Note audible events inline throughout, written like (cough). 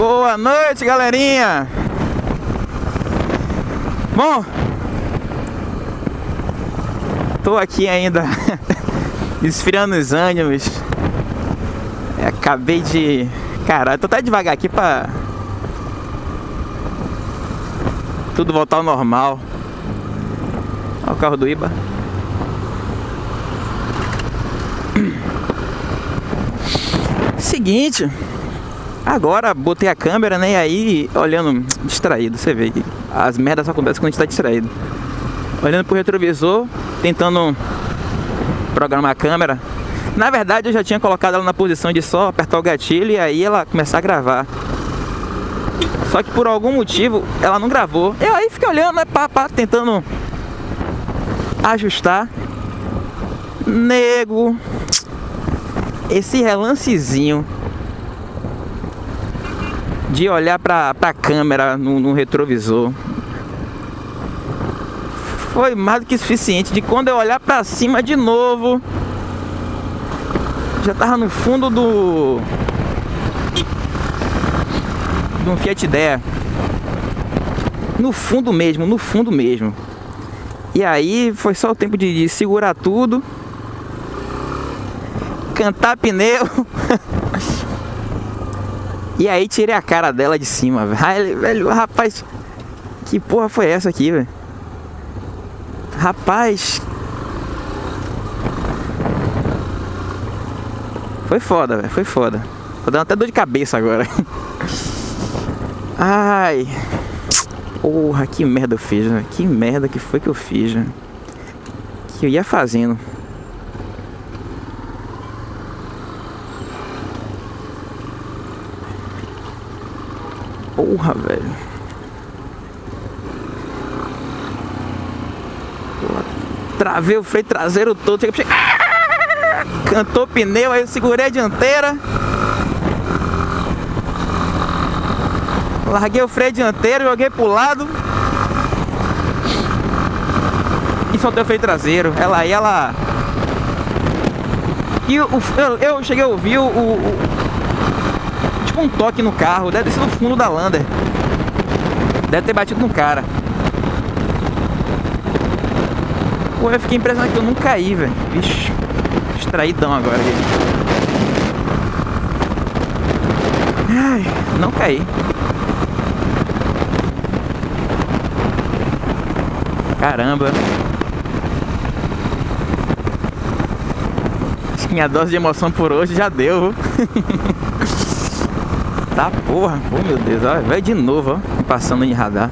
Boa noite, galerinha. Bom, tô aqui ainda (laughs) esfriando os ânimos. É, acabei de. Caralho, tô até devagar aqui pra. Tudo voltar ao normal. Olha o carro do Iba. (clears throat) Seguinte, agora botei a câmera, né? E aí, olhando distraído, você vê que as merdas só acontecem quando a gente tá distraído. Olhando pro retrovisor, tentando programar a câmera. Na verdade, eu já tinha colocado ela na posição de só apertar o gatilho e aí ela começar a gravar. Só que por algum motivo ela não gravou. Eu aí fiquei olhando, né, pá, pá, tentando ajustar. Nego, esse relancezinho de olhar pra, pra câmera no, no retrovisor. Foi mais do que suficiente de quando eu olhar pra cima de novo já tava no fundo do de um Fiat Idea no fundo mesmo, no fundo mesmo. E aí foi só o tempo de, de segurar tudo cantar pneu. (laughs) e aí tirei a cara dela de cima, velho. velho. Rapaz, que porra foi essa aqui, velho? Rapaz. Foi foda, velho. Foi foda. Tô dando até dor de cabeça agora. Ai. Porra, que merda eu fiz, né? Que merda que foi que eu fiz, né? Que eu ia fazendo. Porra, velho. Travei o freio traseiro todo. Cheguei... Cantou pneu, aí eu segurei a dianteira. Larguei o freio dianteiro, joguei pro lado. E soltei o freio traseiro. Ela aí, ela... E o, eu, eu cheguei a ouvir o, o um toque no carro, deve ter sido no fundo da Lander. Deve ter batido no cara. Pô, eu fiquei impressionado que eu não caí, velho. Vixe, distraidão agora. Ai, não caí. Caramba. Acho que minha dose de emoção por hoje já deu. (laughs) Tá porra. Oh meu Deus. Vai de novo, ó. Passando em radar.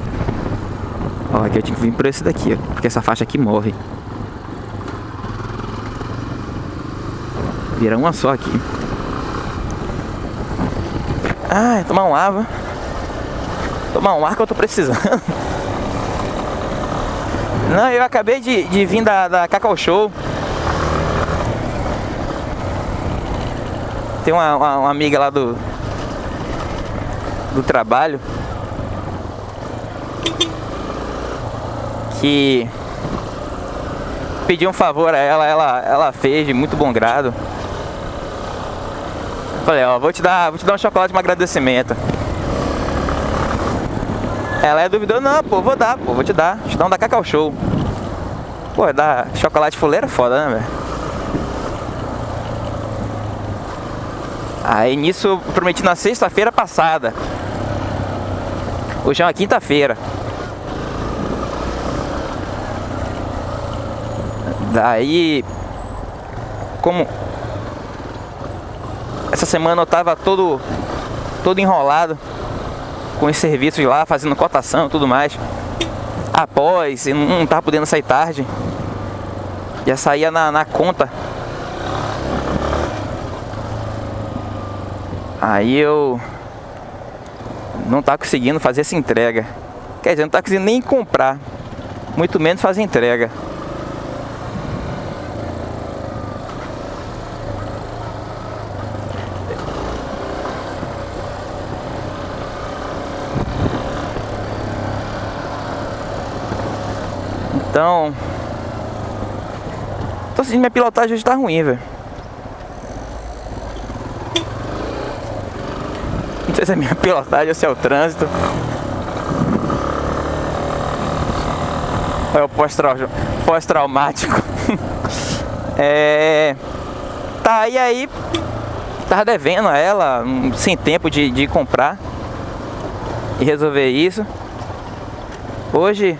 Ó, aqui eu tinha que vir por esse daqui, ó. Porque essa faixa aqui morre. Vira uma só aqui. Ai, tomar um ar, Tomar um ar que eu tô precisando. (laughs) Não, eu acabei de, de vir da, da Cacau Show. Tem uma, uma, uma amiga lá do, do trabalho que pedi um favor a ela, ela, ela fez de muito bom grado. Falei, ó, vou te dar, vou te dar um chocolate de um agradecimento. Ela é duvidou, não, pô, vou dar, pô, vou te dar. Te dar um da Cacau Show. Pô, dar chocolate fuleira é foda, né, velho? Aí nisso prometi na sexta-feira passada. Hoje é uma quinta-feira. Daí, como essa semana eu tava todo todo enrolado com os serviços lá, fazendo cotação e tudo mais. Após, e não tava podendo sair tarde. Já saía na, na conta. Aí eu não tá conseguindo fazer essa entrega. Quer dizer, não tá conseguindo nem comprar, muito menos fazer entrega. Então, tô sentindo minha pilotagem hoje tá ruim, velho. Se é minha pilotagem se é o trânsito. É o pós-traumático. (laughs) é. Tá, e aí. Tava devendo a ela, sem tempo de, de comprar e resolver isso. Hoje,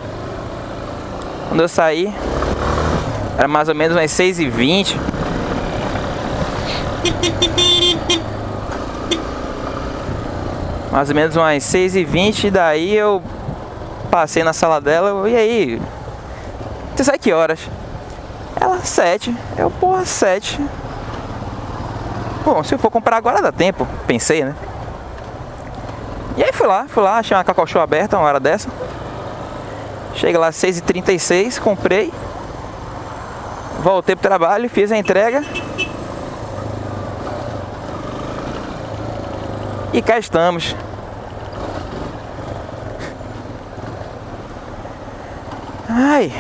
quando eu saí, era mais ou menos umas 6h20. Mais ou menos umas 6h20, daí eu passei na sala dela, e aí? Você sai que horas? Ela, 7. Eu, porra, 7. Bom, se eu for comprar agora dá tempo, pensei, né? E aí fui lá, fui lá, achei uma Cacau Show aberta uma hora dessa. Cheguei lá às 6h36, comprei. Voltei pro trabalho, fiz a entrega. E cá estamos. Ai.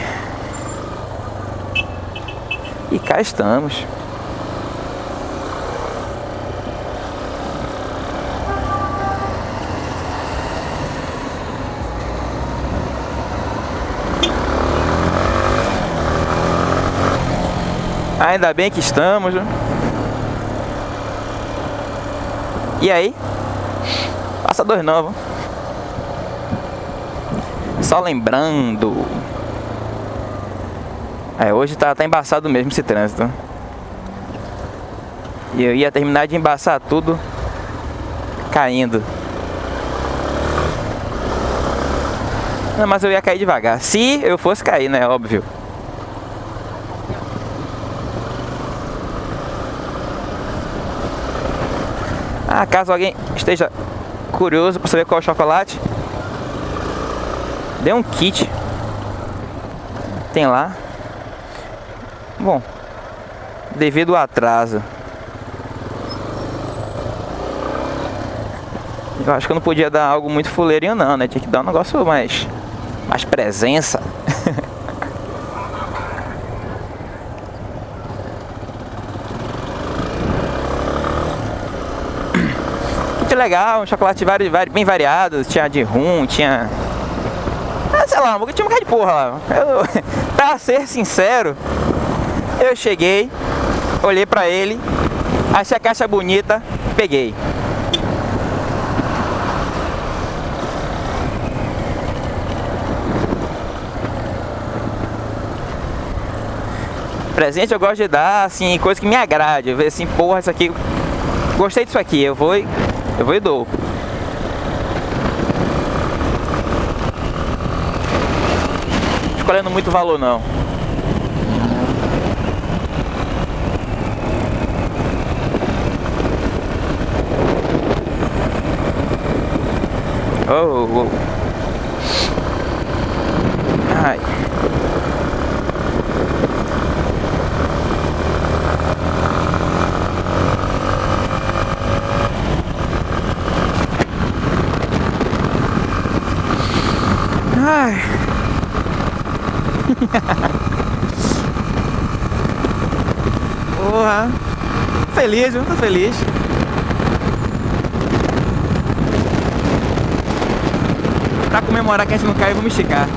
E cá estamos. Ainda bem que estamos. E aí? Passador novo. Só lembrando. É, hoje tá, tá embaçado mesmo esse trânsito. E eu ia terminar de embaçar tudo caindo. Não, mas eu ia cair devagar. Se eu fosse cair, né? Óbvio. Ah, caso alguém esteja curioso para saber qual é o chocolate, dê um kit. Tem lá. Bom, devido ao atraso. Eu acho que eu não podia dar algo muito fuleirinho não, né? Tinha que dar um negócio mais, mais presença. Legal, um chocolate vari, vari, bem variado, tinha de rum, tinha... Ah, sei lá, tinha um bocado de porra lá. Eu, (laughs) pra ser sincero, eu cheguei, olhei pra ele, achei a caixa bonita, peguei. Presente eu gosto de dar, assim, coisa que me agrade. Eu ver assim, porra, isso aqui... Gostei disso aqui, eu vou eu vou e dou. Escolhendo muito valor não. Oh, oh. Ai. Ai. (laughs) Porra. Feliz, tô feliz. Pra comemorar que a gente não caiu, vamos esticar.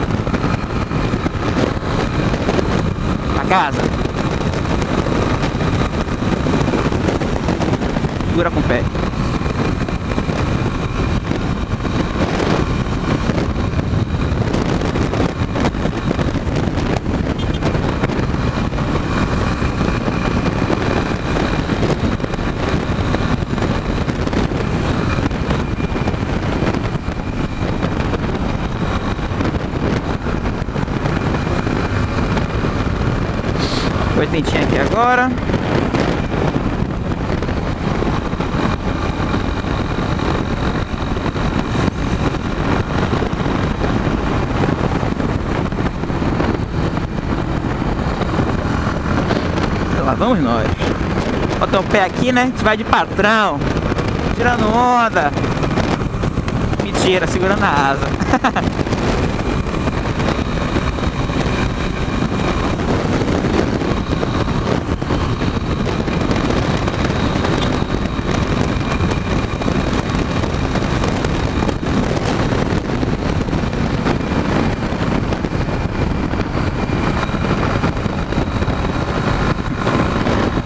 Pra casa. Segura com o pé. Oitentinha aqui agora. Lá vamos nós. Bota o pé aqui, né? A gente vai de patrão. Tirando onda. Mentira, segurando a asa. (laughs)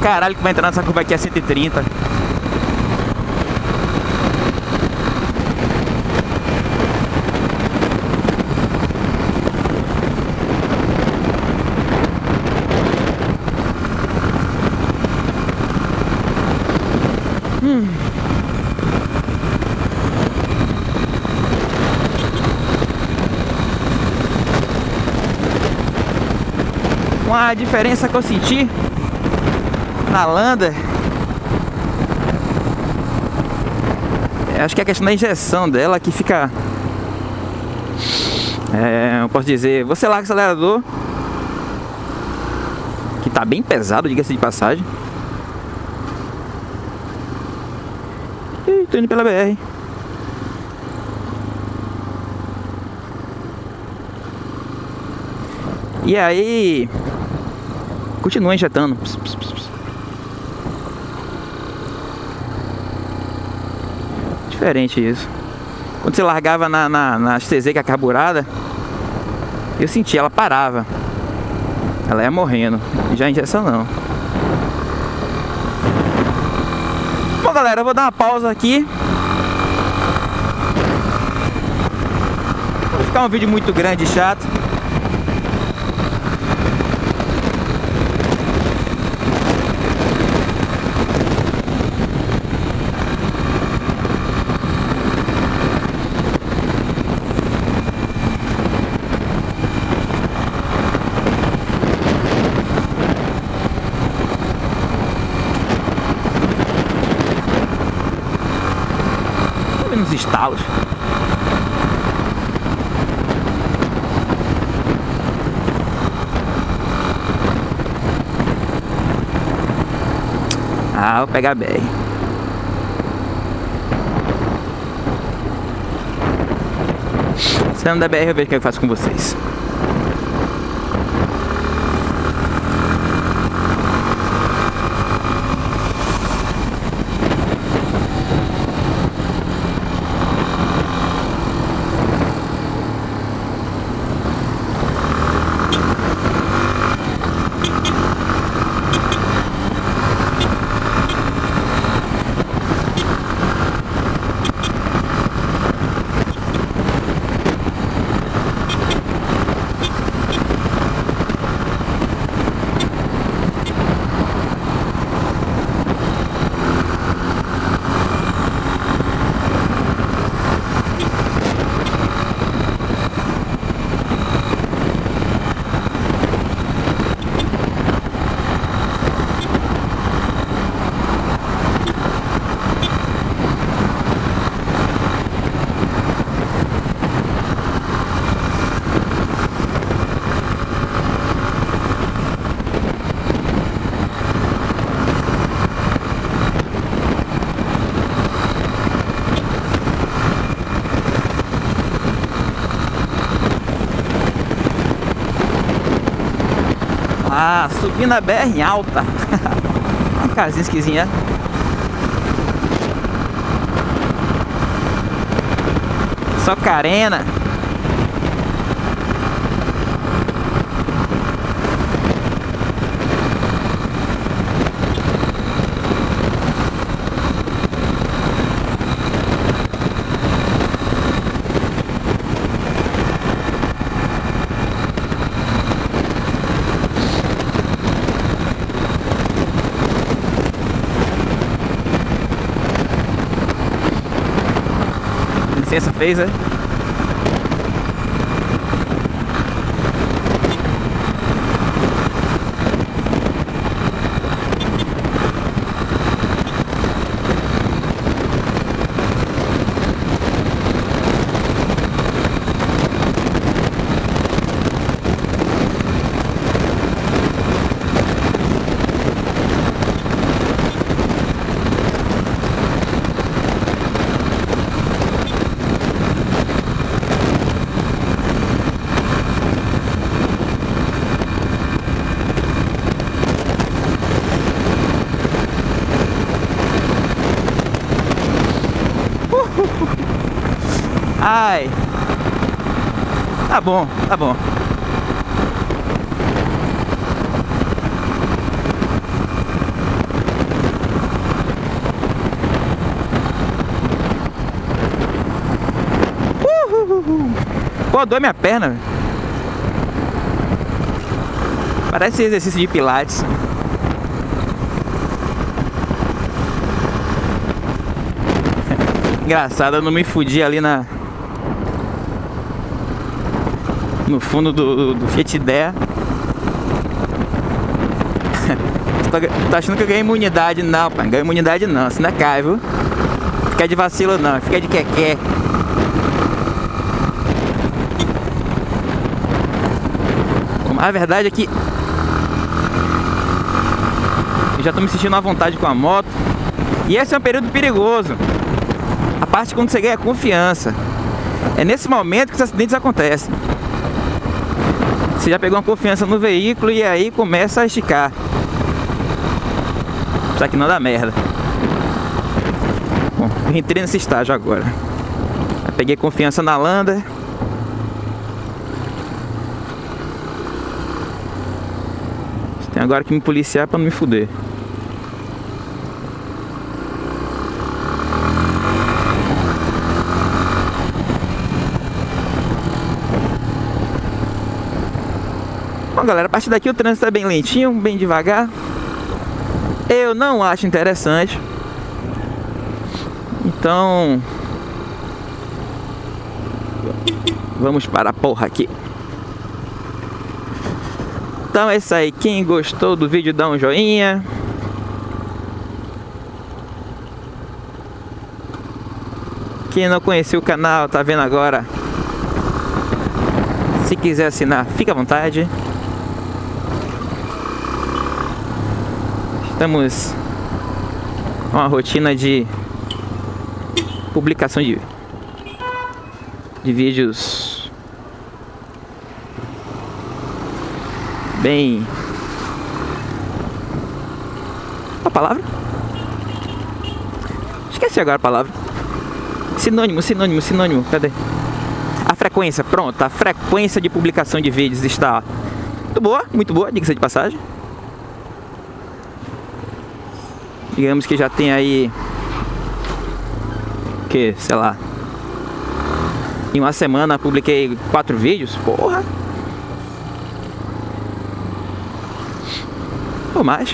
caralho que vai entrar nessa curva aqui a 130. Uma diferença que eu senti na Landa Acho que é a questão da injeção dela que fica é, eu posso dizer, você larga o acelerador Que tá bem pesado, diga-se de passagem Ih, tô indo pela BR E aí Continua injetando. Pss, pss, pss. Diferente isso. Quando você largava na, na, na CZ que é carburada, eu senti, ela parava. Ela ia morrendo. Já a injeção não. Bom galera, eu vou dar uma pausa aqui. Vai ficar um vídeo muito grande e chato. Estalos. Ah, vou pegar a BR. Saindo da BR eu vejo o que eu faço com vocês. Subindo a BR em alta. (laughs) Uma casinha esquisinha. Só carena. Licença fez, né? Tá bom, tá bom. Uhul. Pô, dói minha perna. Parece exercício de pilates. (laughs) Engraçado, eu não me fudi ali na, No fundo do, do, Fiat Idea. (laughs) tá, tá achando que eu ganhei imunidade? Não, pai. Não ganhei imunidade não. Isso não é cai, viu? Fica de vacilo não. Fica de quequé. A verdade é que eu já tô me sentindo à vontade com a moto. E esse é um período perigoso. A parte quando você ganha confiança. É nesse momento que os acidentes acontecem. Você já pegou uma confiança no veículo e aí começa a esticar. Só que não dá merda. Bom, entrei nesse estágio agora. Eu peguei confiança na Landa. Tem agora que me policiar pra não me fuder. Galera, a partir daqui o trânsito é bem lentinho, bem devagar. Eu não acho interessante. Então... Vamos para a porra aqui. Então é isso aí. Quem gostou do vídeo, dá um joinha. Quem não conheceu o canal, tá vendo agora. Se quiser assinar, fica à vontade. Estamos com uma rotina de publicação de, de vídeos bem... A palavra? Esqueci agora a palavra. Sinônimo, sinônimo, sinônimo. Cadê? A frequência, pronto. A frequência de publicação de vídeos está muito boa, muito boa, diga-se de passagem. Digamos que já tem aí que, sei lá Em uma semana publiquei quatro vídeos Porra. Ou mais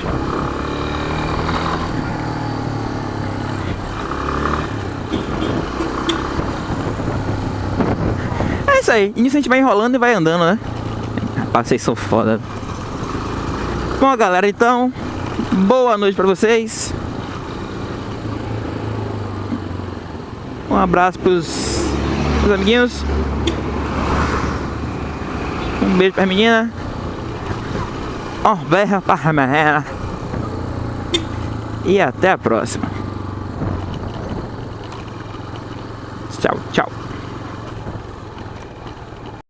É isso aí Início a gente vai enrolando e vai andando, né? Rapaz, vocês são foda. Bom, galera, então Boa noite para vocês. Um abraço pros, pros amiguinhos. Um beijo para a menina. Um beijo para menina. E até a próxima.